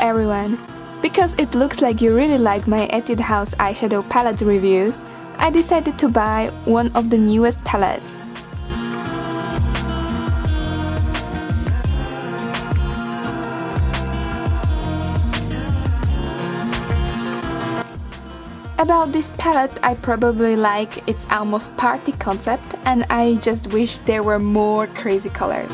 everyone! Because it looks like you really like my Etude House eyeshadow palette reviews, I decided to buy one of the newest palettes. About this palette, I probably like its almost party concept and I just wish there were more crazy colors.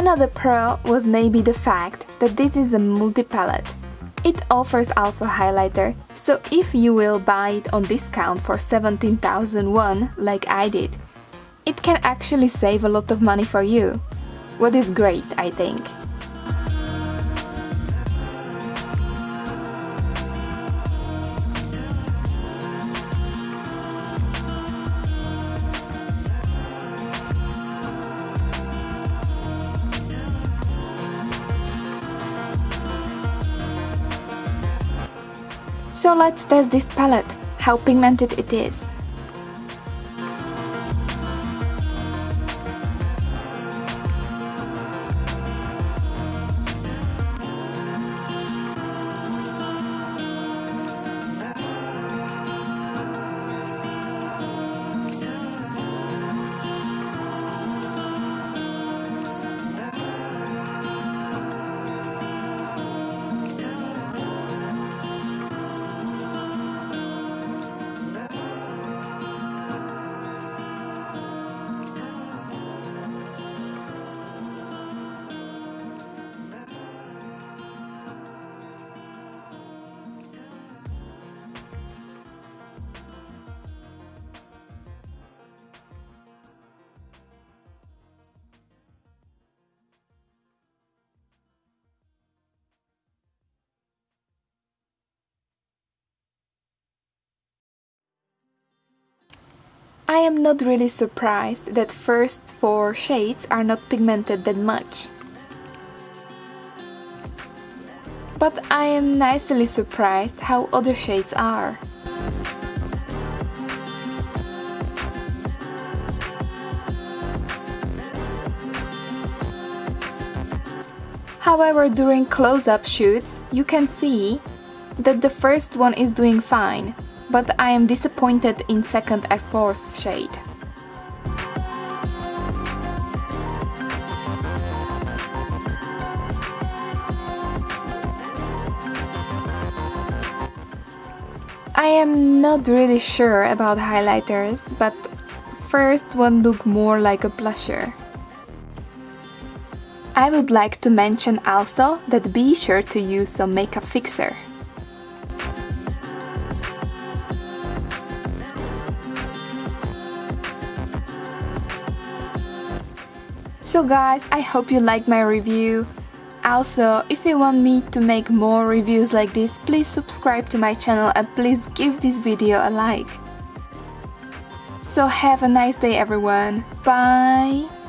Another pro was maybe the fact that this is a multi-palette. It offers also highlighter, so if you will buy it on discount for 17,001 like I did, it can actually save a lot of money for you. What is great, I think. So let's test this palette, how pigmented it is. I am not really surprised that first four shades are not pigmented that much. But I am nicely surprised how other shades are. However, during close-up shoots, you can see that the first one is doing fine, but I am disappointed in second and fourth shade. I am not really sure about highlighters, but first one looked more like a blusher. I would like to mention also that be sure to use some makeup fixer. So guys, I hope you like my review. Also, if you want me to make more reviews like this, please subscribe to my channel and please give this video a like. So have a nice day everyone. Bye!